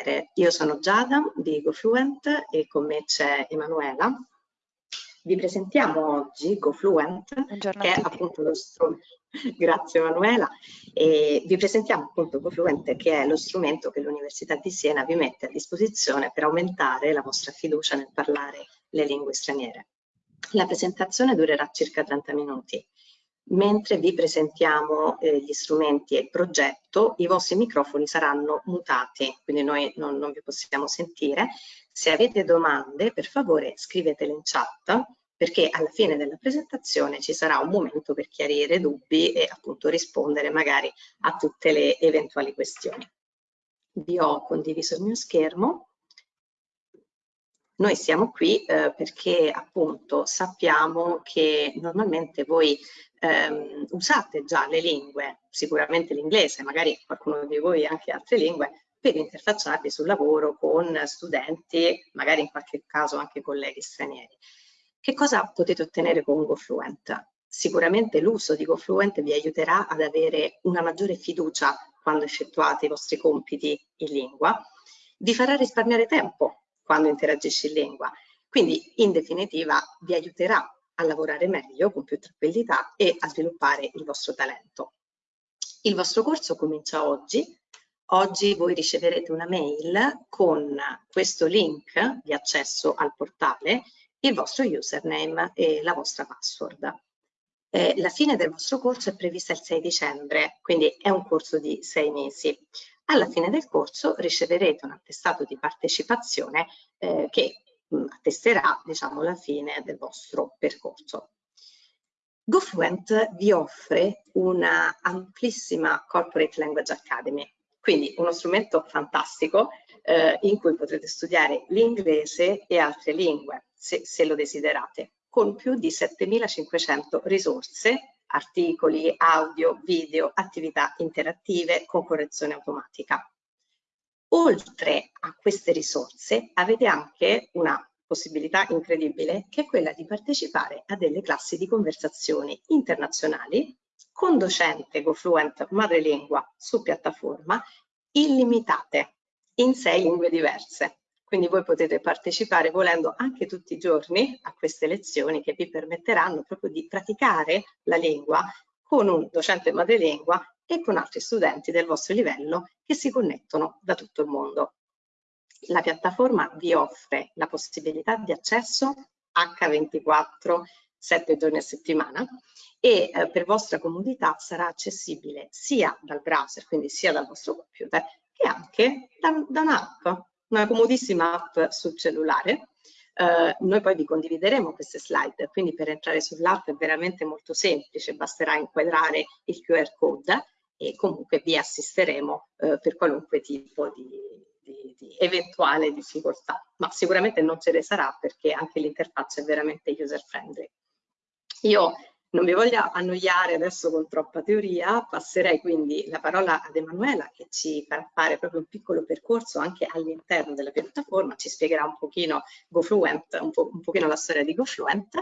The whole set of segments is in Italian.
straniere. Io sono Giada di GoFluent e con me c'è Emanuela. Vi presentiamo oggi GoFluent, che è appunto lo strumento, grazie Emanuela, e vi presentiamo appunto GoFluent che è lo strumento che l'Università di Siena vi mette a disposizione per aumentare la vostra fiducia nel parlare le lingue straniere. La presentazione durerà circa 30 minuti mentre vi presentiamo eh, gli strumenti e il progetto, i vostri microfoni saranno mutati, quindi noi non, non, vi possiamo sentire. Se avete domande, per favore scrivetele in chat, perché alla fine della presentazione ci sarà un momento per chiarire dubbi e appunto rispondere magari a tutte le eventuali questioni. Vi ho condiviso il mio schermo. Noi siamo qui eh, perché appunto sappiamo che normalmente voi ehm, usate già le lingue, sicuramente l'inglese, magari qualcuno di voi anche altre lingue, per interfacciarvi sul lavoro con studenti, magari in qualche caso anche colleghi stranieri. Che cosa potete ottenere con GoFluent? Sicuramente l'uso di GoFluent vi aiuterà ad avere una maggiore fiducia quando effettuate i vostri compiti in lingua, vi farà risparmiare tempo quando interagisci in lingua, quindi in definitiva vi aiuterà a lavorare meglio, con più tranquillità e a sviluppare il vostro talento. Il vostro corso comincia oggi. Oggi voi riceverete una mail con questo link di accesso al portale, il vostro username e la vostra password. Eh, la fine del vostro corso è prevista il 6 dicembre, quindi è un corso di sei mesi. Alla fine del corso riceverete un attestato di partecipazione eh, che attesterà diciamo, la fine del vostro percorso. GoFluent vi offre una amplissima Corporate Language Academy, quindi uno strumento fantastico eh, in cui potrete studiare l'inglese e altre lingue, se, se lo desiderate, con più di 7500 risorse, articoli, audio, video, attività interattive con correzione automatica. Oltre a queste risorse avete anche una possibilità incredibile che è quella di partecipare a delle classi di conversazioni internazionali con docente GoFluent madrelingua su piattaforma illimitate in sei lingue diverse. Quindi voi potete partecipare volendo anche tutti i giorni a queste lezioni che vi permetteranno proprio di praticare la lingua con un docente madrelingua e con altri studenti del vostro livello che si connettono da tutto il mondo. La piattaforma vi offre la possibilità di accesso H24 7 giorni a settimana e eh, per vostra comodità sarà accessibile sia dal browser, quindi sia dal vostro computer, che anche da, da un'app, una comodissima app sul cellulare. Eh, noi poi vi condivideremo queste slide, quindi per entrare sull'app è veramente molto semplice, basterà inquadrare il QR code e comunque vi assisteremo eh, per qualunque tipo di, di, di, eventuale difficoltà, ma sicuramente non ce ne sarà perché anche l'interfaccia è veramente user friendly. Io non vi voglio annoiare adesso con troppa teoria, passerei quindi la parola ad Emanuela che ci farà fare proprio un piccolo percorso anche all'interno della piattaforma, ci spiegherà un pochino GoFluent, un, po un pochino la storia di GoFluent.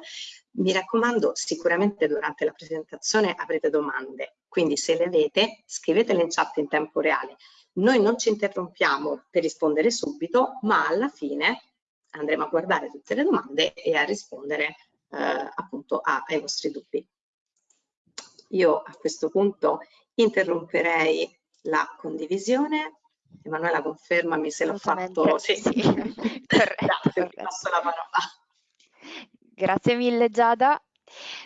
Mi raccomando, sicuramente durante la presentazione avrete domande, quindi se le avete scrivetele in chat in tempo reale. Noi non ci interrompiamo per rispondere subito, ma alla fine andremo a guardare tutte le domande e a rispondere eh, appunto ai vostri dubbi. Io a questo punto interromperei la condivisione. Emanuela, confermami se l'ho fatto. Sì, sì. Grazie, passo la parola. Grazie mille Giada.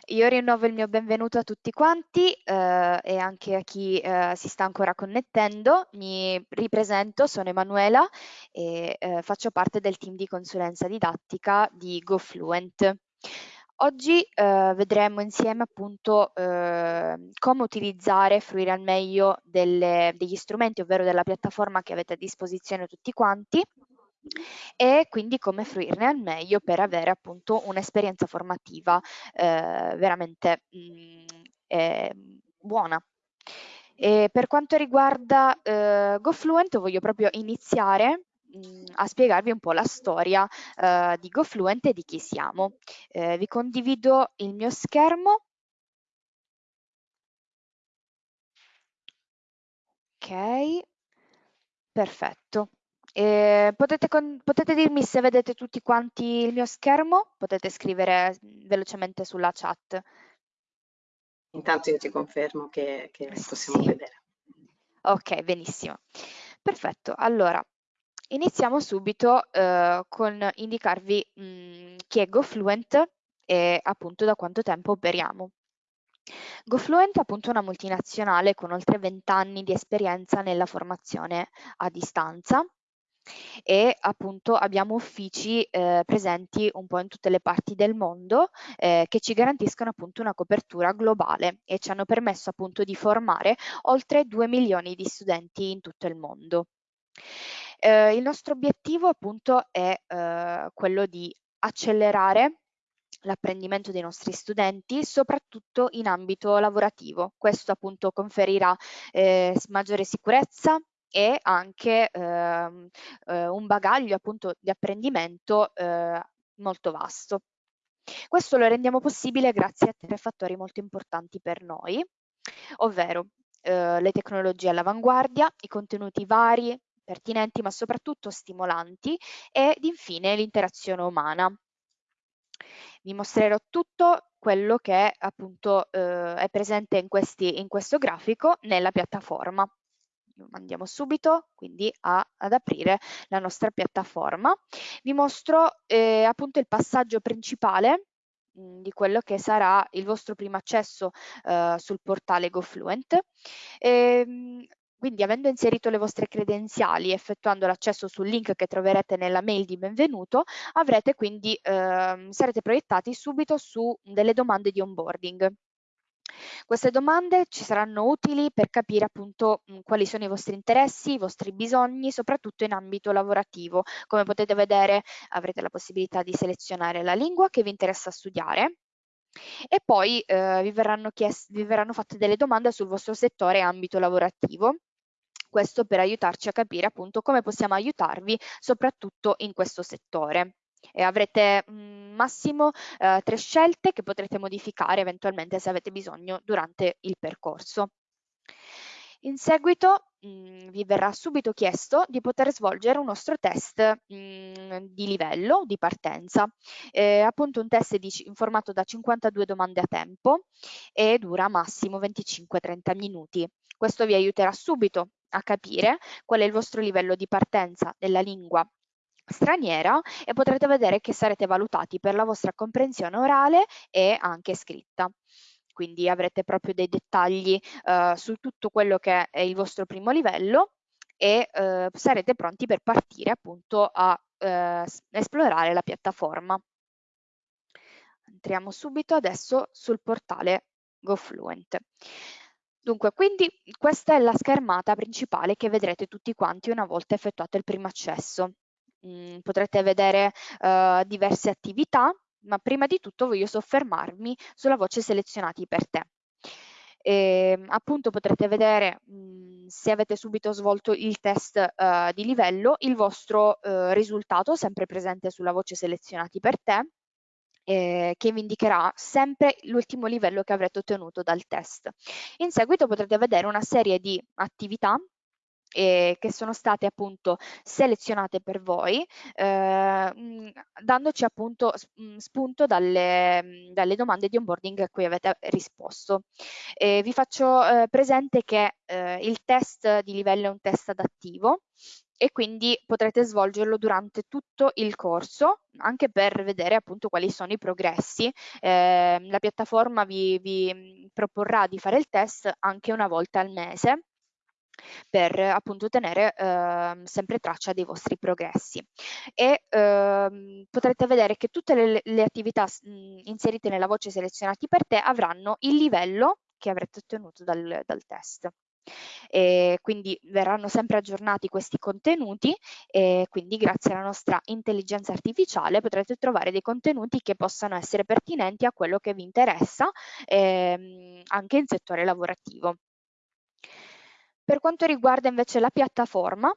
Io rinnovo il mio benvenuto a tutti quanti eh, e anche a chi eh, si sta ancora connettendo. Mi ripresento, sono Emanuela e eh, faccio parte del team di consulenza didattica di GoFluent. Oggi eh, vedremo insieme appunto eh, come utilizzare e fruire al meglio delle, degli strumenti, ovvero della piattaforma che avete a disposizione tutti quanti e quindi come fruirne al meglio per avere appunto un'esperienza formativa eh, veramente mh, mm, eh, buona. E per quanto riguarda eh, GoFluent voglio proprio iniziare mh, a spiegarvi un po' la storia eh, di GoFluent e di chi siamo. Eh, vi condivido il mio schermo. Ok, perfetto. Eh, potete, potete, dirmi se vedete tutti quanti il mio schermo? Potete scrivere velocemente sulla chat. Intanto io ti confermo che, che possiamo sì. vedere. Ok, benissimo. Perfetto, allora iniziamo subito eh, con indicarvi mh, mm, chi è GoFluent e appunto da quanto tempo operiamo. GoFluent è appunto una multinazionale con oltre 20 anni di esperienza nella formazione a distanza e appunto abbiamo uffici eh, presenti un po' in tutte le parti del mondo eh, che ci garantiscono appunto una copertura globale e ci hanno permesso appunto di formare oltre 2 milioni di studenti in tutto il mondo. Eh, il nostro obiettivo appunto è eh, quello di accelerare l'apprendimento dei nostri studenti, soprattutto in ambito lavorativo. Questo appunto conferirà eh, maggiore sicurezza, e anche ehm, eh, un bagaglio appunto di apprendimento eh, molto vasto. Questo lo rendiamo possibile grazie a tre fattori molto importanti per noi, ovvero eh, le tecnologie all'avanguardia, i contenuti vari, pertinenti ma soprattutto stimolanti ed infine l'interazione umana. Vi mostrerò tutto quello che appunto eh, è presente in, questi, in questo grafico nella piattaforma andiamo subito quindi a, ad aprire la nostra piattaforma. Vi mostro eh, appunto il passaggio principale mh, mm, di quello che sarà il vostro primo accesso eh, sul portale GoFluent. E, ehm, quindi avendo inserito le vostre credenziali e effettuando l'accesso sul link che troverete nella mail di benvenuto, avrete quindi, eh, sarete proiettati subito su delle domande di onboarding. Queste domande ci saranno utili per capire appunto mh, quali sono i vostri interessi, i vostri bisogni, soprattutto in ambito lavorativo. Come potete vedere avrete la possibilità di selezionare la lingua che vi interessa studiare e poi eh, vi, verranno vi verranno fatte delle domande sul vostro settore e ambito lavorativo questo per aiutarci a capire appunto come possiamo aiutarvi soprattutto in questo settore e avrete mm, massimo eh, tre scelte che potrete modificare eventualmente se avete bisogno durante il percorso. In seguito mh, mm, vi verrà subito chiesto di poter svolgere un nostro test mh, mm, di livello, di partenza, eh, appunto un test di, in formato da 52 domande a tempo e dura massimo 25-30 minuti. Questo vi aiuterà subito a capire qual è il vostro livello di partenza della lingua straniera e potrete vedere che sarete valutati per la vostra comprensione orale e anche scritta. Quindi avrete proprio dei dettagli eh, su tutto quello che è il vostro primo livello e eh, sarete pronti per partire appunto a eh, esplorare la piattaforma. Entriamo subito adesso sul portale GoFluent. Dunque, quindi questa è la schermata principale che vedrete tutti quanti una volta effettuato il primo accesso. Mm, potrete vedere uh, diverse attività, ma prima di tutto voglio soffermarmi sulla voce selezionati per te. E, appunto potrete vedere mh, mm, se avete subito svolto il test uh, di livello, il vostro uh, risultato sempre presente sulla voce selezionati per te, eh, che vi indicherà sempre l'ultimo livello che avrete ottenuto dal test. In seguito potrete vedere una serie di attività eh, che sono state appunto selezionate per voi, eh, dandoci appunto spunto dalle, dalle, domande di onboarding a cui avete risposto. Eh, vi faccio eh, presente che eh, il test di livello è un test adattivo e quindi potrete svolgerlo durante tutto il corso anche per vedere appunto quali sono i progressi. Eh, la piattaforma vi, vi proporrà di fare il test anche una volta al mese per appunto tenere eh, sempre traccia dei vostri progressi e eh, potrete vedere che tutte le, le attività mh, inserite nella voce selezionati per te avranno il livello che avrete ottenuto dal, dal test. E quindi verranno sempre aggiornati questi contenuti e quindi grazie alla nostra intelligenza artificiale potrete trovare dei contenuti che possano essere pertinenti a quello che vi interessa ehm, anche in settore lavorativo. Per quanto riguarda invece la piattaforma,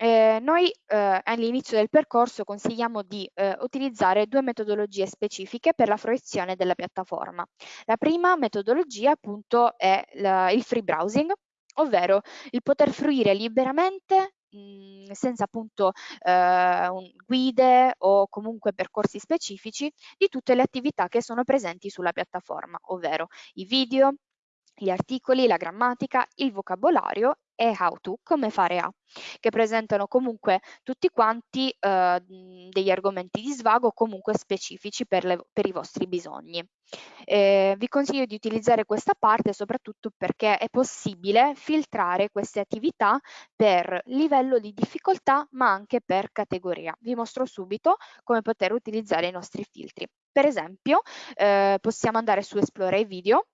eh, noi eh, all'inizio del percorso consigliamo di eh, utilizzare due metodologie specifiche per la fruizione della piattaforma. La prima metodologia appunto è la, il free browsing, ovvero il poter fruire liberamente mh, senza appunto eh, guide o comunque percorsi specifici di tutte le attività che sono presenti sulla piattaforma, ovvero i video, gli articoli, la grammatica, il vocabolario e how to, come fare a, che presentano comunque tutti quanti eh, degli argomenti di svago comunque specifici per, le, per i vostri bisogni. Eh, vi consiglio di utilizzare questa parte soprattutto perché è possibile filtrare queste attività per livello di difficoltà ma anche per categoria. Vi mostro subito come poter utilizzare i nostri filtri. Per esempio eh, possiamo andare su Esplora i video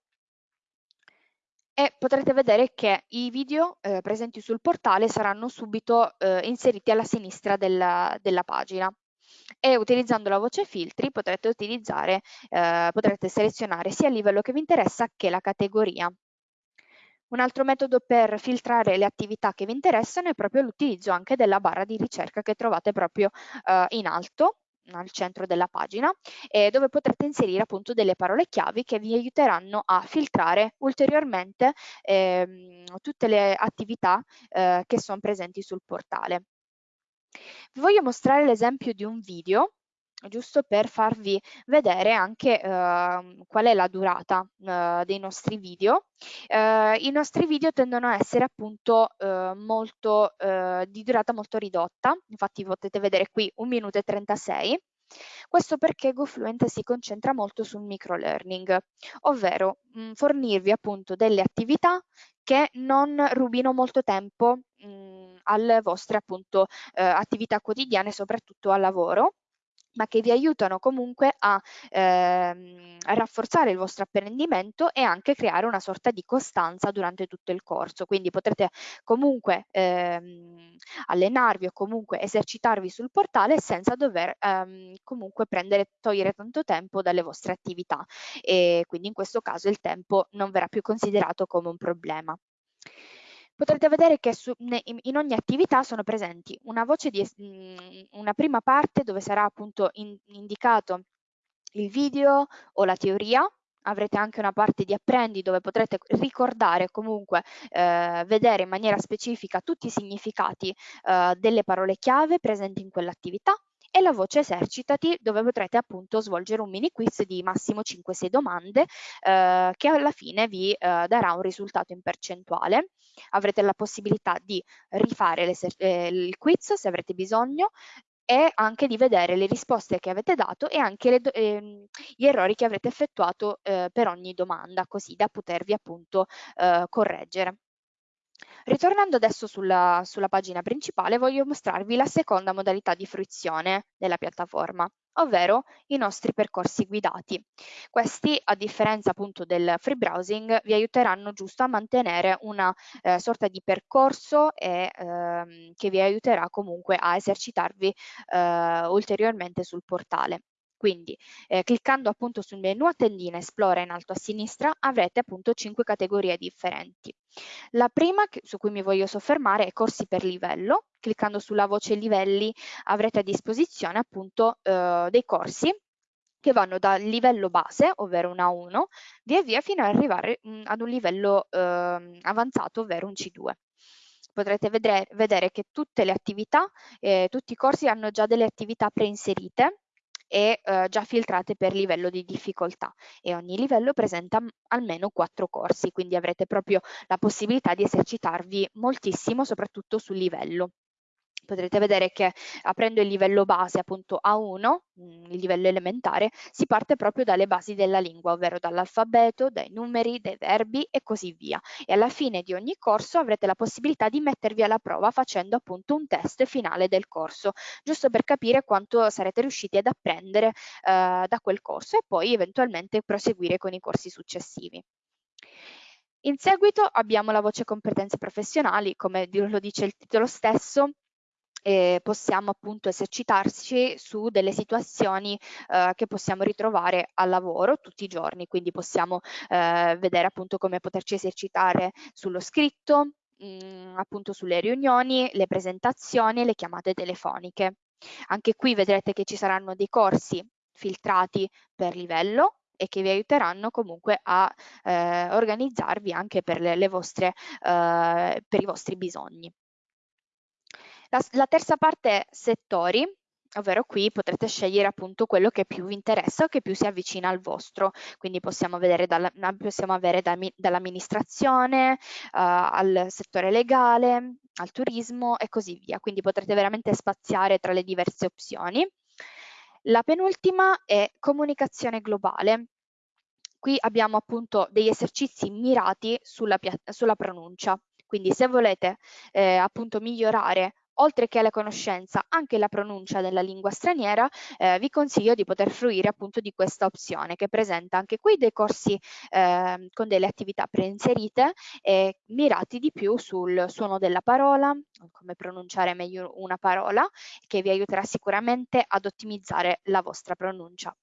e potrete vedere che i video eh, presenti sul portale saranno subito eh, inseriti alla sinistra della, della, pagina e utilizzando la voce filtri potrete, utilizzare, eh, potrete selezionare sia il livello che vi interessa che la categoria. Un altro metodo per filtrare le attività che vi interessano è proprio l'utilizzo anche della barra di ricerca che trovate proprio eh, in alto al centro della pagina eh, dove potrete inserire appunto delle parole chiavi che vi aiuteranno a filtrare ulteriormente ehm, tutte le attività eh, che sono presenti sul portale. Vi voglio mostrare l'esempio di un video giusto per farvi vedere anche eh, qual è la durata eh, dei nostri video. Eh, I nostri video tendono a essere appunto eh, molto, eh, di durata molto ridotta, infatti potete vedere qui 1 minuto e 36, questo perché GoFluent si concentra molto sul microlearning, ovvero mh, mm, fornirvi appunto delle attività che non rubino molto tempo mh, mm, alle vostre appunto eh, attività quotidiane, soprattutto al lavoro, ma che vi aiutano comunque a, ehm, a, rafforzare il vostro apprendimento e anche creare una sorta di costanza durante tutto il corso. Quindi potrete comunque ehm, allenarvi o comunque esercitarvi sul portale senza dover ehm, comunque prendere, togliere tanto tempo dalle vostre attività e quindi in questo caso il tempo non verrà più considerato come un problema potrete vedere che su, ne, in ogni attività sono presenti una di mm, una prima parte dove sarà appunto in, indicato il video o la teoria, avrete anche una parte di apprendi dove potrete ricordare comunque eh, vedere in maniera specifica tutti i significati eh, delle parole chiave presenti in quell'attività e la voce esercitati dove potrete appunto svolgere un mini quiz di massimo 5-6 domande eh, che alla fine vi eh, darà un risultato in percentuale. Avrete la possibilità di rifare eh, il quiz se avrete bisogno e anche di vedere le risposte che avete dato e anche le, ehm, gli errori che avrete effettuato eh, per ogni domanda, così da potervi appunto eh, correggere. Ritornando adesso sulla, sulla pagina principale, voglio mostrarvi la seconda modalità di fruizione della piattaforma, ovvero i nostri percorsi guidati. Questi, a differenza appunto del free browsing, vi aiuteranno giusto a mantenere una eh, sorta di percorso e, ehm, che vi aiuterà comunque a esercitarvi eh, ulteriormente sul portale. Quindi eh, cliccando appunto sul menu a tendina Esplora in alto a sinistra avrete appunto cinque categorie differenti. La prima su cui mi voglio soffermare è corsi per livello. Cliccando sulla voce livelli avrete a disposizione appunto eh, dei corsi che vanno dal livello base, ovvero un A1, via via fino ad arrivare mh, mm, ad un livello eh, avanzato, ovvero un C2 potrete vedere, vedere, che tutte le attività, eh, tutti i corsi hanno già delle attività preinserite e eh, già filtrate per livello di difficoltà. E ogni livello presenta almeno quattro corsi, quindi avrete proprio la possibilità di esercitarvi moltissimo, soprattutto sul livello potrete vedere che aprendo il livello base appunto A1, mm, il livello elementare, si parte proprio dalle basi della lingua, ovvero dall'alfabeto, dai numeri, dai verbi e così via. E alla fine di ogni corso avrete la possibilità di mettervi alla prova facendo appunto un test finale del corso, giusto per capire quanto sarete riusciti ad apprendere eh, da quel corso e poi eventualmente proseguire con i corsi successivi. In seguito abbiamo la voce competenze professionali, come lo dice il titolo stesso, eh, possiamo appunto esercitarci su delle situazioni eh, che possiamo ritrovare al lavoro tutti i giorni, quindi possiamo eh, vedere appunto come poterci esercitare sullo scritto, mh, mm, appunto sulle riunioni, le presentazioni e le chiamate telefoniche. Anche qui vedrete che ci saranno dei corsi filtrati per livello, e che vi aiuteranno comunque a eh, organizzarvi anche per, le, le vostre, eh, per i vostri bisogni. La, la terza parte è settori, ovvero qui potrete scegliere appunto quello che più vi interessa o che più si avvicina al vostro, quindi possiamo, dalla, possiamo avere da, dall'amministrazione uh, al settore legale, al turismo e così via, quindi potrete veramente spaziare tra le diverse opzioni. La penultima è comunicazione globale. Qui abbiamo appunto degli esercizi mirati sulla, sulla pronuncia, quindi se volete eh, appunto migliorare oltre che alla conoscenza anche la pronuncia della lingua straniera, eh, vi consiglio di poter fruire appunto di questa opzione che presenta anche qui dei corsi eh, con delle attività preinserite e mirati di più sul suono della parola, come pronunciare meglio una parola, che vi aiuterà sicuramente ad ottimizzare la vostra pronuncia.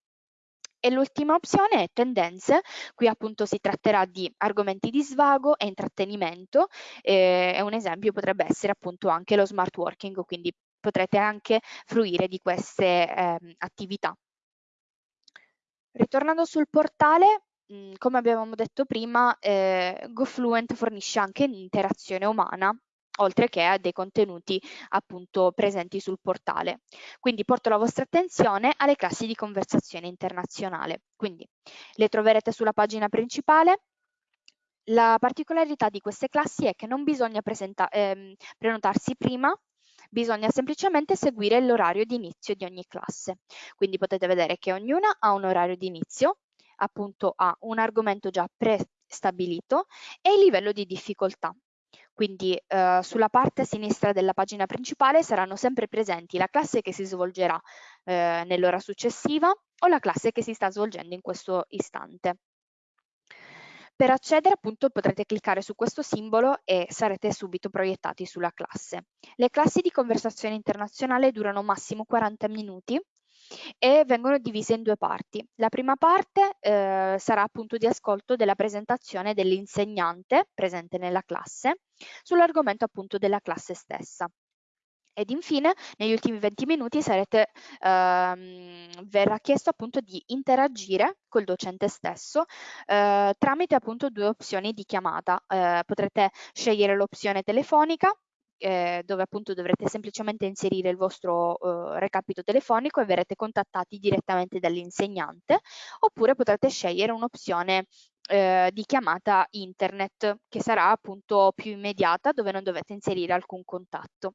E l'ultima opzione è tendenze, qui appunto si tratterà di argomenti di svago e intrattenimento. Eh, e un esempio potrebbe essere appunto anche lo smart working, quindi potrete anche fruire di queste eh, attività. Ritornando sul portale, mh, come abbiamo detto prima, eh, GoFluent fornisce anche l'interazione umana oltre che a dei contenuti appunto presenti sul portale. Quindi porto la vostra attenzione alle classi di conversazione internazionale. Quindi le troverete sulla pagina principale. La particolarità di queste classi è che non bisogna ehm, prenotarsi prima, bisogna semplicemente seguire l'orario di inizio di ogni classe. Quindi potete vedere che ognuna ha un orario di inizio, appunto ha un argomento già prestabilito e il livello di difficoltà. Quindi eh, sulla parte sinistra della pagina principale saranno sempre presenti la classe che si svolgerà eh, nell'ora successiva o la classe che si sta svolgendo in questo istante. Per accedere appunto potrete cliccare su questo simbolo e sarete subito proiettati sulla classe. Le classi di conversazione internazionale durano massimo 40 minuti e vengono divise in due parti. La prima parte eh, sarà appunto di ascolto della presentazione dell'insegnante presente nella classe sull'argomento appunto della classe stessa. Ed infine, negli ultimi 20 minuti sarete, ehm, verrà chiesto appunto di interagire col docente stesso eh, tramite appunto due opzioni di chiamata. Eh, potrete scegliere l'opzione telefonica eh, dove appunto dovrete semplicemente inserire il vostro eh, recapito telefonico e verrete contattati direttamente dall'insegnante oppure potrete scegliere un'opzione eh, di chiamata internet che sarà appunto più immediata dove non dovete inserire alcun contatto.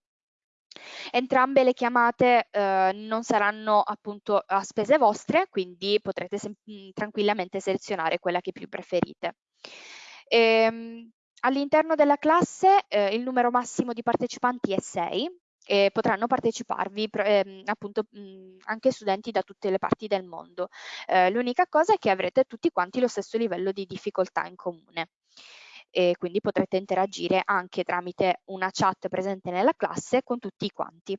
Entrambe le chiamate eh, non saranno appunto a spese vostre, quindi potrete tranquillamente selezionare quella che più preferite. Ehm, All'interno della classe eh, il numero massimo di partecipanti è 6 e potranno parteciparvi eh, appunto mh, anche studenti da tutte le parti del mondo. Eh, L'unica cosa è che avrete tutti quanti lo stesso livello di difficoltà in comune e quindi potrete interagire anche tramite una chat presente nella classe con tutti quanti.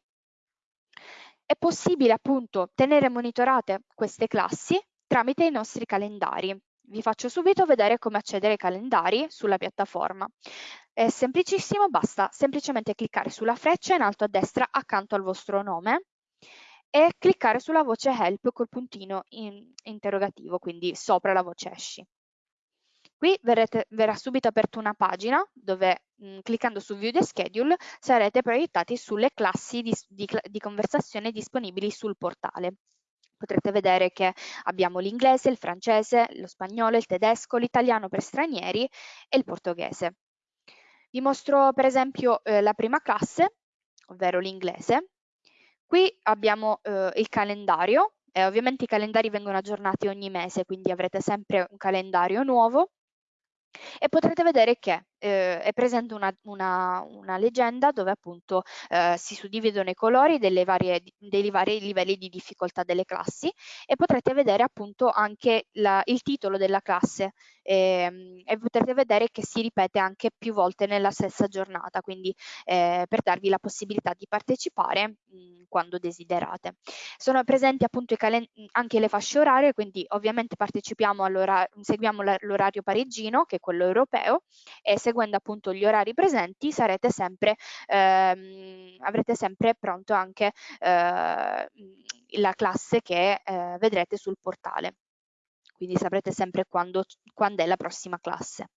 È possibile appunto tenere monitorate queste classi tramite i nostri calendari. Vi faccio subito vedere come accedere ai calendari sulla piattaforma. È semplicissimo, basta semplicemente cliccare sulla freccia in alto a destra accanto al vostro nome e cliccare sulla voce help col puntino in interrogativo, quindi sopra la voce esci. Qui verrete, verrà subito aperta una pagina dove mh, cliccando su View the Schedule sarete proiettati sulle classi di, di, di conversazione disponibili sul portale potrete vedere che abbiamo l'inglese, il francese, lo spagnolo, il tedesco, l'italiano per stranieri e il portoghese. Vi mostro per esempio eh, la prima classe, ovvero l'inglese. Qui abbiamo eh, il calendario, e ovviamente i calendari vengono aggiornati ogni mese, quindi avrete sempre un calendario nuovo e potrete vedere che eh, è presente una, una, una, leggenda dove appunto eh, si suddividono i colori varie, dei vari livelli di difficoltà delle classi e potrete vedere appunto anche la, il titolo della classe eh, e potrete vedere che si ripete anche più volte nella stessa giornata, quindi eh, per darvi la possibilità di partecipare mh, quando desiderate. Sono presenti appunto anche le fasce orarie, quindi ovviamente partecipiamo seguiamo l'orario parigino che è quello europeo e seguendo appunto gli orari presenti sarete sempre, ehm, avrete sempre pronto anche eh, la classe che eh, vedrete sul portale. Quindi saprete sempre quando, quando è la prossima classe.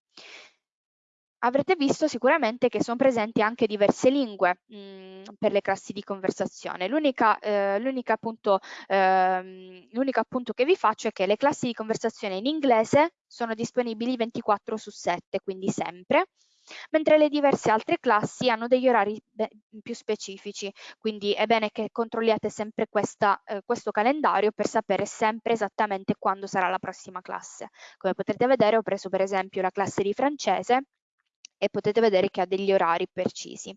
Avrete visto sicuramente che sono presenti anche diverse lingue mh, mm, per le classi di conversazione. L'unico eh, appunto, eh, appunto che vi faccio è che le classi di conversazione in inglese sono disponibili 24 su 7, quindi sempre, mentre le diverse altre classi hanno degli orari più specifici, quindi è bene che controlliate sempre questa, eh, questo calendario per sapere sempre esattamente quando sarà la prossima classe. Come potrete vedere ho preso per esempio la classe di francese e potete vedere che ha degli orari precisi.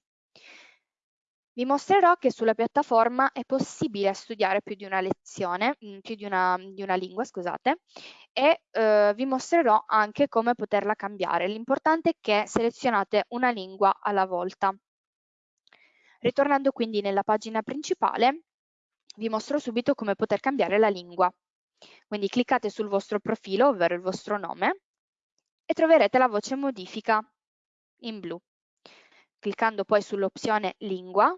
Vi mostrerò che sulla piattaforma è possibile studiare più di una lezione, mm, più di una, di una lingua, scusate, e eh, vi mostrerò anche come poterla cambiare. L'importante è che selezionate una lingua alla volta. Ritornando quindi nella pagina principale, vi mostro subito come poter cambiare la lingua. Quindi cliccate sul vostro profilo, ovvero il vostro nome, e troverete la voce modifica in blu. Cliccando poi sull'opzione lingua,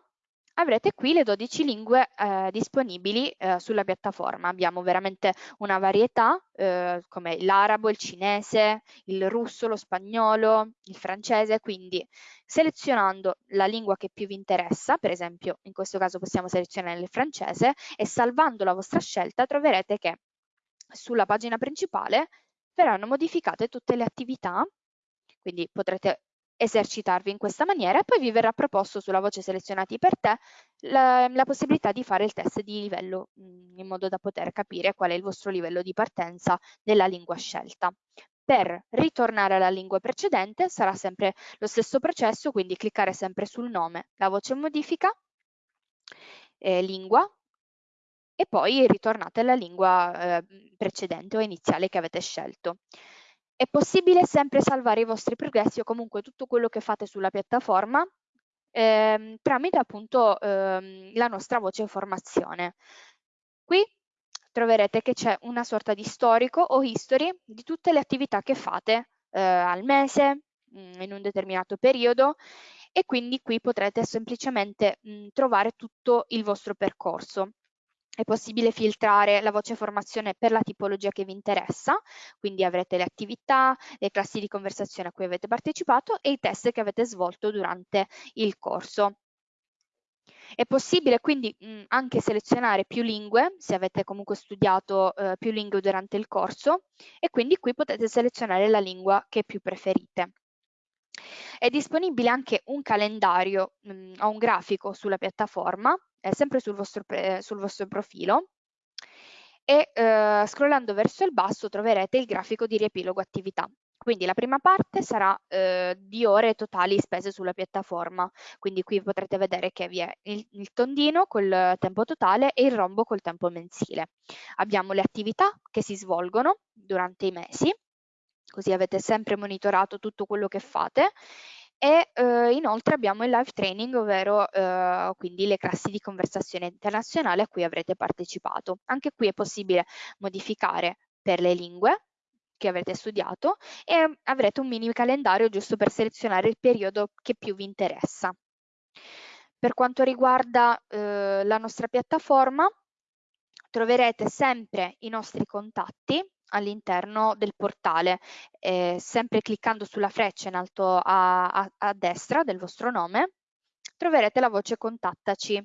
avrete qui le 12 lingue eh, disponibili eh, sulla piattaforma. Abbiamo veramente una varietà eh, come l'arabo, il cinese, il russo, lo spagnolo, il francese, quindi selezionando la lingua che più vi interessa, per esempio in questo caso possiamo selezionare il francese e salvando la vostra scelta troverete che sulla pagina principale verranno modificate tutte le attività, quindi potrete esercitarvi in questa maniera e poi vi verrà proposto sulla voce selezionati per te la, la possibilità di fare il test di livello mm, in modo da poter capire qual è il vostro livello di partenza della lingua scelta. Per ritornare alla lingua precedente sarà sempre lo stesso processo, quindi cliccare sempre sul nome, la voce modifica, eh, lingua, e poi ritornate alla lingua eh, precedente o iniziale che avete scelto. È possibile sempre salvare i vostri progressi o comunque tutto quello che fate sulla piattaforma ehm, tramite appunto ehm, la nostra voce informazione. Qui troverete che c'è una sorta di storico o history di tutte le attività che fate eh, al mese, mm, in un determinato periodo e quindi qui potrete semplicemente mh, mm, trovare tutto il vostro percorso è possibile filtrare la voce formazione per la tipologia che vi interessa, quindi avrete le attività, le classi di conversazione a cui avete partecipato e i test che avete svolto durante il corso. È possibile quindi mh, anche selezionare più lingue, se avete comunque studiato eh, più lingue durante il corso, e quindi qui potete selezionare la lingua che più preferite. È disponibile anche un calendario mh, o un grafico sulla piattaforma eh, sempre sul vostro, sul vostro, profilo e eh, scrollando verso il basso troverete il grafico di riepilogo attività. Quindi la prima parte sarà eh, di ore totali spese sulla piattaforma, quindi qui potrete vedere che vi è il, il, tondino col tempo totale e il rombo col tempo mensile. Abbiamo le attività che si svolgono durante i mesi, così avete sempre monitorato tutto quello che fate e eh, inoltre abbiamo il live training, ovvero eh, quindi le classi di conversazione internazionale a cui avrete partecipato. Anche qui è possibile modificare per le lingue che avrete studiato e avrete un mini calendario giusto per selezionare il periodo che più vi interessa. Per quanto riguarda eh, la nostra piattaforma, troverete sempre i nostri contatti all'interno del portale, eh, sempre cliccando sulla freccia in alto a, a, a destra del vostro nome, troverete la voce contattaci.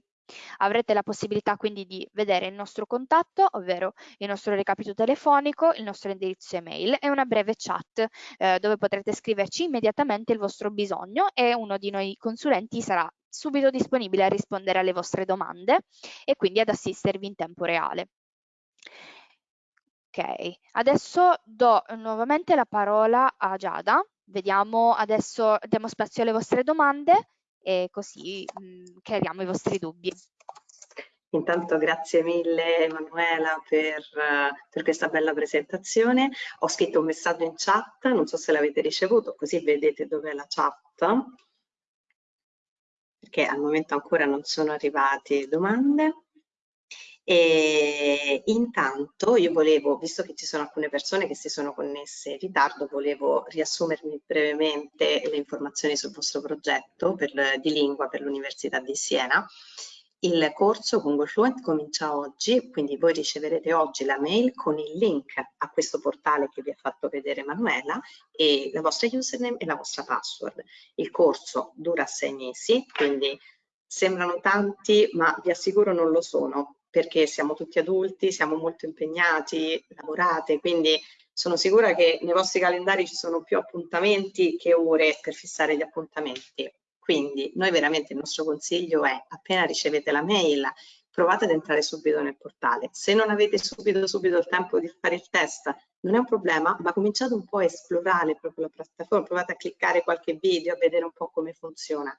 Avrete la possibilità quindi di vedere il nostro contatto, ovvero il nostro recapito telefonico, il nostro indirizzo email e una breve chat eh, dove potrete scriverci immediatamente il vostro bisogno e uno di noi consulenti sarà subito disponibile a rispondere alle vostre domande e quindi ad assistervi in tempo reale. Adesso do nuovamente la parola a Giada. Vediamo adesso, diamo spazio alle vostre domande e così mh, mm, chiariamo i vostri dubbi. Intanto grazie mille Emanuela per, per, questa bella presentazione. Ho scritto un messaggio in chat, non so se l'avete ricevuto, così vedete dov'è la chat, perché al momento ancora non sono arrivate domande. E intanto io volevo, visto che ci sono alcune persone che si sono connesse in ritardo, volevo riassumermi brevemente le informazioni sul vostro progetto per, di lingua per l'Università di Siena Il corso Google Fluent comincia oggi, quindi voi riceverete oggi la mail con il link a questo portale che vi ha fatto vedere Manuela e la vostra username e la vostra password. Il corso dura sei mesi, quindi sembrano tanti, ma vi assicuro non lo sono, perché siamo tutti adulti, siamo molto impegnati, lavorate, quindi sono sicura che nei vostri calendari ci sono più appuntamenti che ore per fissare gli appuntamenti. Quindi noi veramente il nostro consiglio è appena ricevete la mail provate ad entrare subito nel portale. Se non avete subito subito il tempo di fare il test non è un problema, ma cominciate un po' a esplorare proprio la piattaforma, provate a cliccare qualche video, a vedere un po' come funziona.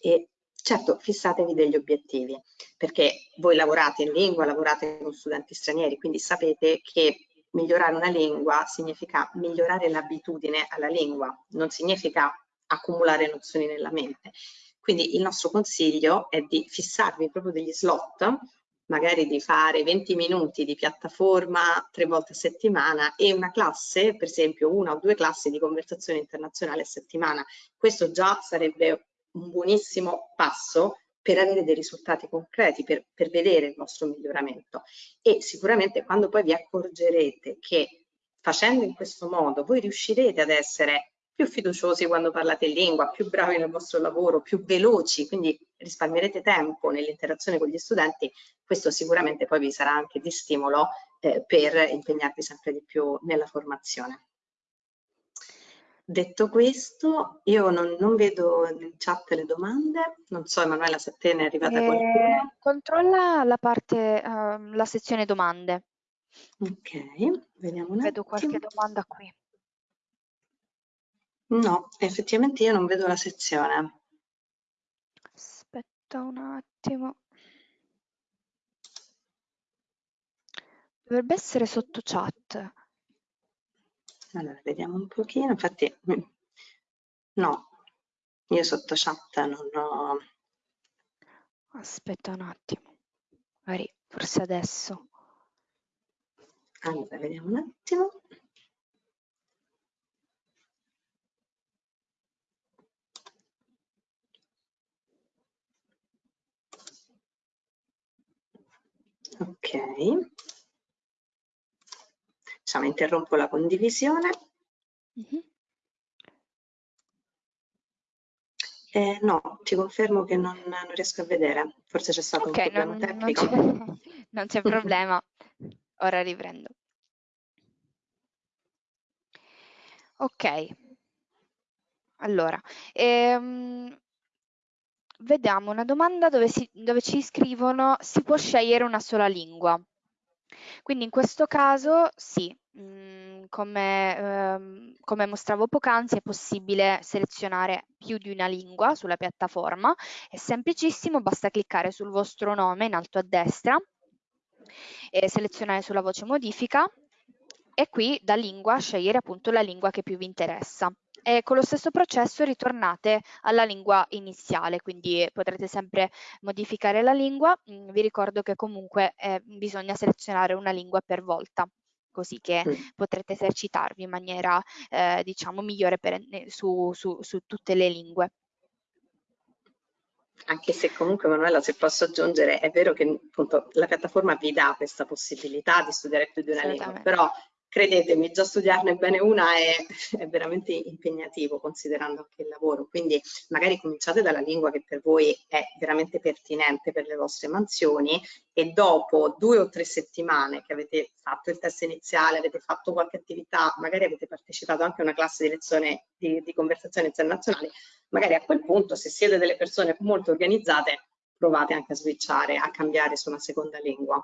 E certo, fissatevi degli obiettivi, perché voi lavorate in lingua, lavorate con studenti stranieri, quindi sapete che migliorare una lingua significa migliorare l'abitudine alla lingua, non significa accumulare nozioni nella mente. Quindi il nostro consiglio è di fissarvi proprio degli slot, magari di fare 20 minuti di piattaforma tre volte a settimana e una classe, per esempio una o due classi di conversazione internazionale a settimana. Questo già sarebbe un buonissimo passo per avere dei risultati concreti, per, per vedere il vostro miglioramento. E sicuramente quando poi vi accorgerete che facendo in questo modo voi riuscirete ad essere più fiduciosi quando parlate in lingua, più bravi nel vostro lavoro, più veloci, quindi risparmierete tempo nell'interazione con gli studenti, questo sicuramente poi vi sarà anche di stimolo eh, per impegnarvi sempre di più nella formazione. Detto questo, io non, non vedo in chat le domande, non so Emanuela se te ne è arrivata eh, qualcuna. Controlla la parte, uh, la sezione domande. Ok, vediamo un Vedo qualche domanda qui. No, effettivamente io non vedo la sezione. Aspetta un attimo. Dovrebbe essere sotto chat. Allora, vediamo un pochino. Infatti, mm, no, io sotto chat non ho... Aspetta un attimo. Magari, forse adesso. Allora, vediamo un attimo. Ok. Diciamo, interrompo la condivisione. Mm -hmm. eh, no, ti confermo che non, non, riesco a vedere. Forse c'è stato okay, un problema non, tecnico. Non c'è problema. Ora riprendo. Ok. Allora, ehm, vediamo una domanda dove, si, dove ci scrivono si può scegliere una sola lingua. Quindi in questo caso sì, mm, come, ehm, come mostravo poc'anzi è possibile selezionare più di una lingua sulla piattaforma, è semplicissimo, basta cliccare sul vostro nome in alto a destra e selezionare sulla voce modifica e qui da lingua scegliere appunto la lingua che più vi interessa. E con lo stesso processo ritornate alla lingua iniziale, quindi potrete sempre modificare la lingua. Mm, vi ricordo che comunque eh, bisogna selezionare una lingua per volta così che mm. potrete esercitarvi in maniera eh, diciamo migliore per, su, su, su tutte le lingue. Anche se comunque Manuela, se posso aggiungere, è vero che appunto la piattaforma vi dà questa possibilità di studiare più di una lingua, però credetemi, già studiarne bene una è, è, veramente impegnativo considerando anche il lavoro, quindi magari cominciate dalla lingua che per voi è veramente pertinente per le vostre mansioni e dopo due o tre settimane che avete fatto il test iniziale, avete fatto qualche attività, magari avete partecipato anche a una classe di lezione di, di conversazione internazionale, magari a quel punto se siete delle persone molto organizzate provate anche a switchare, a cambiare su una seconda lingua.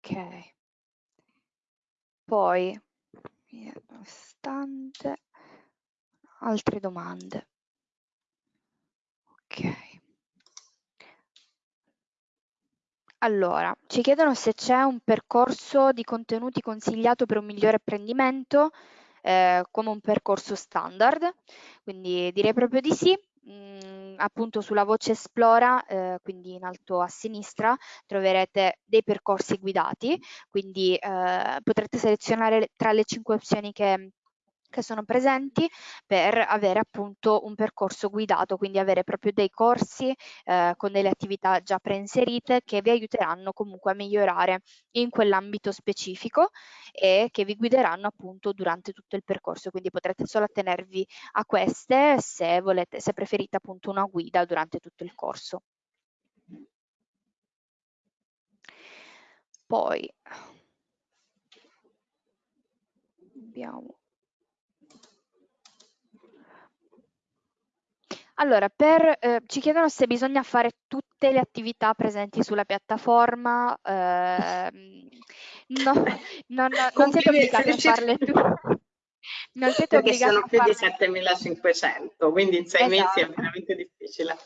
Ok. Poi, stante, altre domande. Ok. Allora, ci chiedono se c'è un percorso di contenuti consigliato per un migliore apprendimento eh, come un percorso standard, quindi direi proprio di sì. Mm, appunto sulla voce Esplora, eh, quindi in alto a sinistra, troverete dei percorsi guidati, quindi eh, potrete selezionare tra le cinque opzioni che che sono presenti per avere appunto un percorso guidato, quindi avere proprio dei corsi eh, con delle attività già preinserite che vi aiuteranno comunque a migliorare in quell'ambito specifico e che vi guideranno appunto durante tutto il percorso, quindi potrete solo attenervi a queste se volete, se preferite appunto una guida durante tutto il corso. Poi abbiamo Allora, per, eh, ci chiedono se bisogna fare tutte le attività presenti sulla piattaforma. Eh, no, non, non siete obbligati a farle tutte. Non siete Perché sono più di 7500, quindi in sei esatto. mesi è esatto. veramente difficile.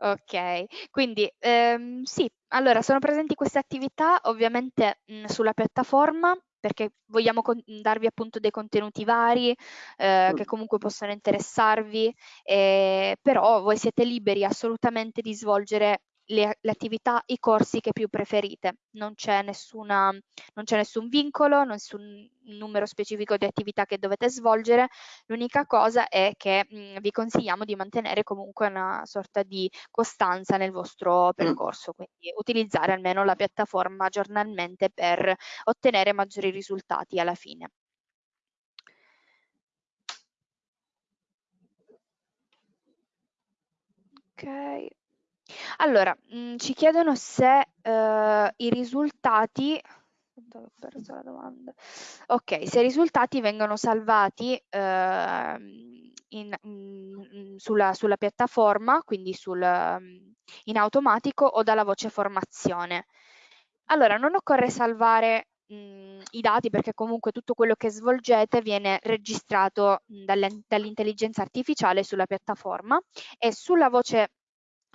Ok, quindi ehm, sì, allora sono presenti queste attività ovviamente mh, sulla piattaforma, perché vogliamo darvi appunto dei contenuti vari eh, che comunque possono interessarvi, eh, però voi siete liberi assolutamente di svolgere le, le, attività, i corsi che più preferite. Non c'è, nessuna, non c'è nessun vincolo, nessun numero specifico di attività che dovete svolgere. L'unica cosa è che mh, vi consigliamo di mantenere comunque una sorta di costanza nel vostro percorso, quindi utilizzare almeno la piattaforma giornalmente per ottenere maggiori risultati alla fine. Ok. Allora, mh, mm, ci chiedono se eh, i risultati ho perso la domanda. Ok, se i risultati vengono salvati eh, in, in, sulla, sulla, piattaforma, quindi sul, in automatico o dalla voce formazione. Allora, non occorre salvare mh, mm, i dati perché comunque tutto quello che svolgete viene registrato dall'intelligenza artificiale sulla piattaforma e sulla voce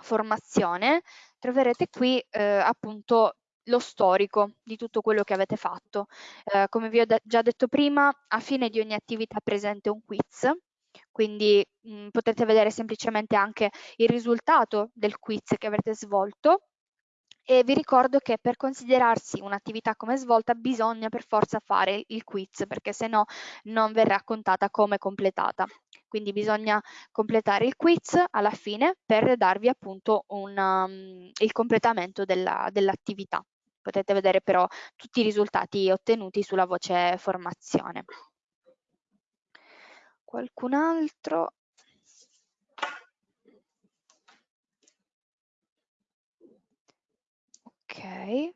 formazione troverete qui eh, appunto lo storico di tutto quello che avete fatto. Eh, come vi ho già detto prima, a fine di ogni attività presente un quiz, quindi mh, mm, potete vedere semplicemente anche il risultato del quiz che avrete svolto e vi ricordo che per considerarsi un'attività come svolta bisogna per forza fare il quiz perché se no non verrà contata come completata. Quindi bisogna completare il quiz alla fine per darvi appunto una, um, il completamento dell'attività. Dell Potete vedere però tutti i risultati ottenuti sulla voce formazione. Qualcun altro? Ok.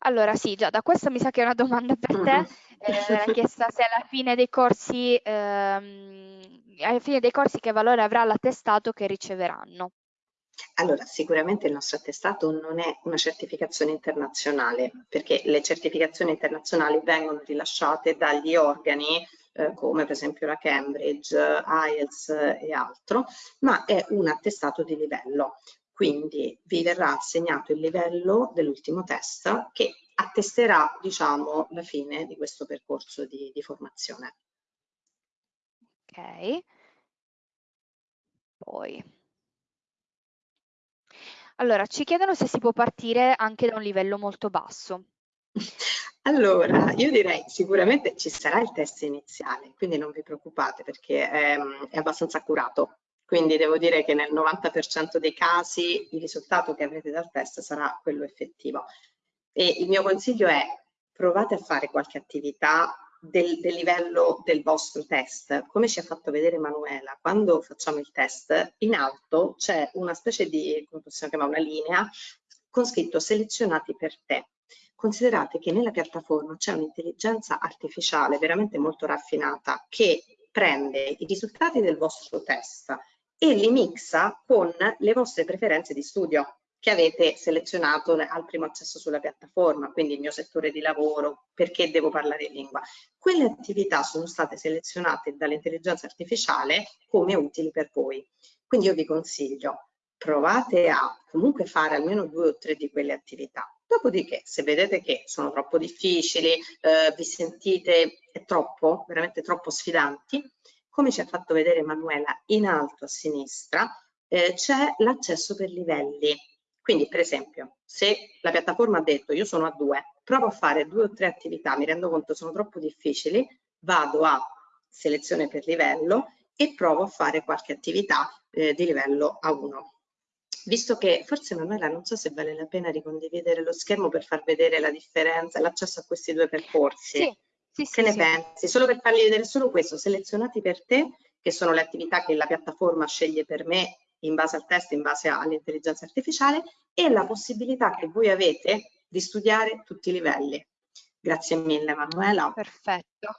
Allora sì, già da questa mi sa che è una domanda per te, eh, chiesta se alla fine dei corsi, ehm, alla fine dei corsi che valore avrà l'attestato che riceveranno. Allora, sicuramente il nostro attestato non è una certificazione internazionale, perché le certificazioni internazionali vengono rilasciate dagli organi eh, come per esempio la Cambridge, IELTS e altro, ma è un attestato di livello. Quindi vi verrà assegnato il livello dell'ultimo test che attesterà, diciamo, la fine di questo percorso di, di formazione. Ok. Poi. Allora, ci chiedono se si può partire anche da un livello molto basso. Allora, io direi sicuramente ci sarà il test iniziale, quindi non vi preoccupate perché è, è abbastanza accurato. Quindi devo dire che nel 90% dei casi il risultato che avrete dal test sarà quello effettivo. E il mio consiglio è provate a fare qualche attività del, del, livello del vostro test. Come ci ha fatto vedere Manuela, quando facciamo il test, in alto c'è una specie di, come possiamo chiamare, una linea con scritto selezionati per te. Considerate che nella piattaforma c'è un'intelligenza artificiale veramente molto raffinata che prende i risultati del vostro test e li mixa con le vostre preferenze di studio che avete selezionato al primo accesso sulla piattaforma, quindi il mio settore di lavoro, perché devo parlare lingua. Quelle attività sono state selezionate dall'intelligenza artificiale come utili per voi. Quindi io vi consiglio, provate a comunque fare almeno due o tre di quelle attività. Dopodiché, se vedete che sono troppo difficili, eh, vi sentite troppo, veramente troppo sfidanti, come ci ha fatto vedere Emanuela in alto a sinistra, eh, c'è l'accesso per livelli. Quindi per esempio, se la piattaforma ha detto io sono a due, provo a fare due o tre attività, mi rendo conto sono troppo difficili, vado a selezione per livello e provo a fare qualche attività eh, di livello A1. Visto che forse Manuela non so se vale la pena ricondividere lo schermo per far vedere la differenza, l'accesso a questi due percorsi. Sì, sì, che ne sì. pensi? Solo per fargli vedere solo questo, selezionati per te, che sono le attività che la piattaforma sceglie per me in base al test, in base all'intelligenza artificiale e la possibilità che voi avete di studiare tutti i livelli. Grazie mille Manuela. Perfetto.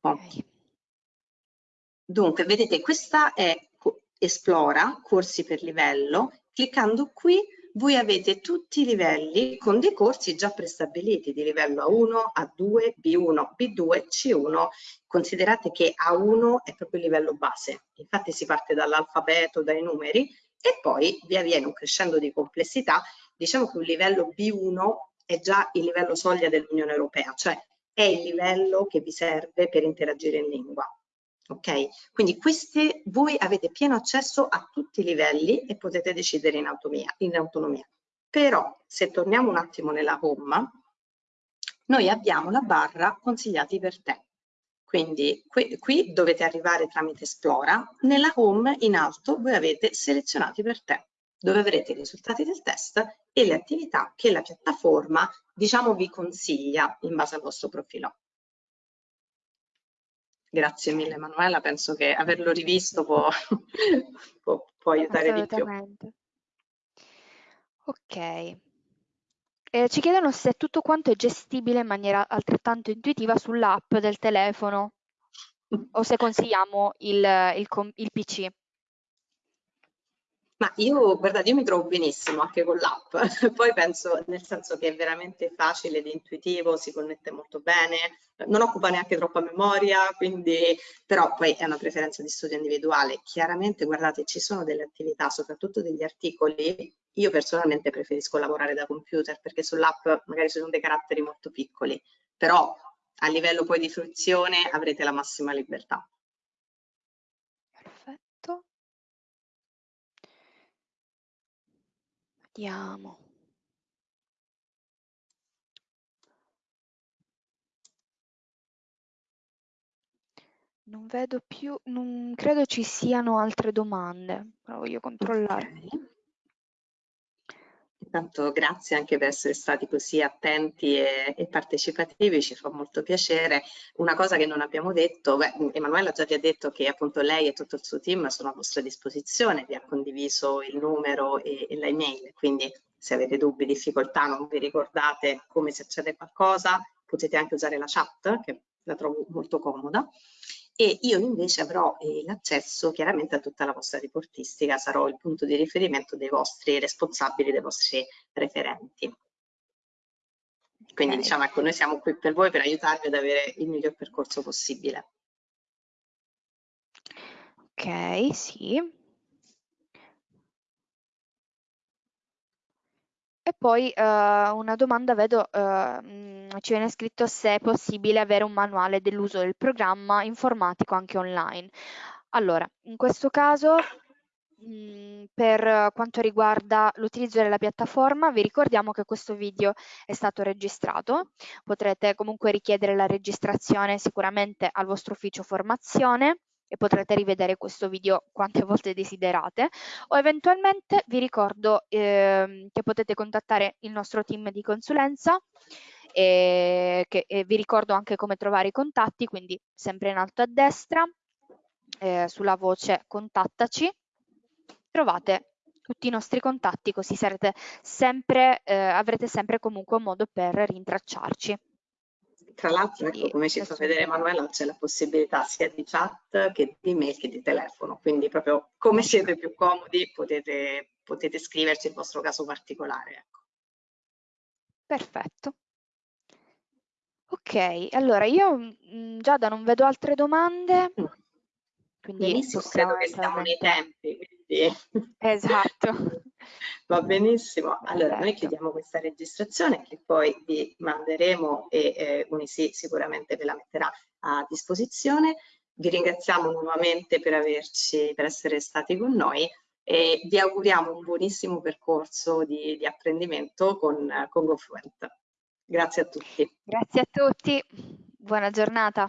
Okay. Dunque, vedete, questa è Esplora, corsi per livello. Cliccando qui voi avete tutti i livelli con dei corsi già prestabiliti di livello A1, A2, B1, B2, C1. Considerate che A1 è proprio il livello base, infatti si parte dall'alfabeto, dai numeri e poi via via un crescendo di complessità. Diciamo che un livello B1 è già il livello soglia dell'Unione Europea, cioè è il livello che vi serve per interagire in lingua. Ok? Quindi queste, voi avete pieno accesso a tutti i livelli e potete decidere in autonomia. In autonomia. Però se torniamo un attimo nella home, noi abbiamo la barra consigliati per te. Quindi qui, qui dovete arrivare tramite Esplora, nella home in alto voi avete selezionati per te, dove avrete i risultati del test e le attività che la piattaforma diciamo vi consiglia in base al vostro profilo. Grazie mille Emanuela, penso che averlo rivisto può, può, può aiutare di più. Ok. Eh, ci chiedono se tutto quanto è gestibile in maniera altrettanto intuitiva sull'app del telefono o se consigliamo il, il, il PC. Ma io, guardate, io mi trovo benissimo anche con l'app, poi penso nel senso che è veramente facile ed intuitivo, si connette molto bene, non occupa neanche troppa memoria, quindi però poi è una preferenza di studio individuale. Chiaramente, guardate, ci sono delle attività, soprattutto degli articoli, io personalmente preferisco lavorare da computer perché sull'app magari sono dei caratteri molto piccoli, però a livello poi di fruizione avrete la massima libertà. Vediamo. Non vedo più, non credo ci siano altre domande, però voglio controllare. Okay. Intanto grazie anche per essere stati così attenti e, e, partecipativi, ci fa molto piacere. Una cosa che non abbiamo detto, beh, Emanuela già vi ha detto che appunto lei e tutto il suo team sono a vostra disposizione, vi ha condiviso il numero e, e l'email, quindi se avete dubbi, difficoltà, non vi ricordate come si accede qualcosa, potete anche usare la chat, che la trovo molto comoda e io invece avrò eh, l'accesso chiaramente a tutta la vostra riportistica, sarò il punto di riferimento dei vostri responsabili, dei vostri referenti. Quindi okay. diciamo ecco, noi siamo qui per voi per aiutarvi ad avere il miglior percorso possibile. Ok, sì. E poi uh, una domanda, vedo, uh, ci viene scritto se è possibile avere un manuale dell'uso del programma informatico anche online. Allora, in questo caso, mh, per quanto riguarda l'utilizzo della piattaforma, vi ricordiamo che questo video è stato registrato. Potrete comunque richiedere la registrazione sicuramente al vostro ufficio formazione e potrete rivedere questo video quante volte desiderate o eventualmente vi ricordo eh, che potete contattare il nostro team di consulenza e, che, e vi ricordo anche come trovare i contatti quindi sempre in alto a destra eh, sulla voce contattaci trovate tutti i nostri contatti così sarete sempre, eh, avrete sempre comunque un modo per rintracciarci. Tra l'altro, ecco, come ci fa vedere Emanuela, c'è la possibilità sia di chat che di mail che di telefono, quindi proprio come siete più comodi potete, potete scriverci il vostro caso particolare. Ecco. Perfetto. Ok, allora io mh, mm, Giada non vedo altre domande. Mm. Quindi Benissimo, credo che siamo nei tempi. Quindi... Esatto. Va benissimo. Allora, noi chiudiamo questa registrazione che poi vi manderemo e eh, Unisi sicuramente ve la metterà a disposizione. Vi ringraziamo nuovamente per, averci, per essere stati con noi e vi auguriamo un buonissimo percorso di, di apprendimento con, con GoFluent. Grazie a tutti. Grazie a tutti, buona giornata.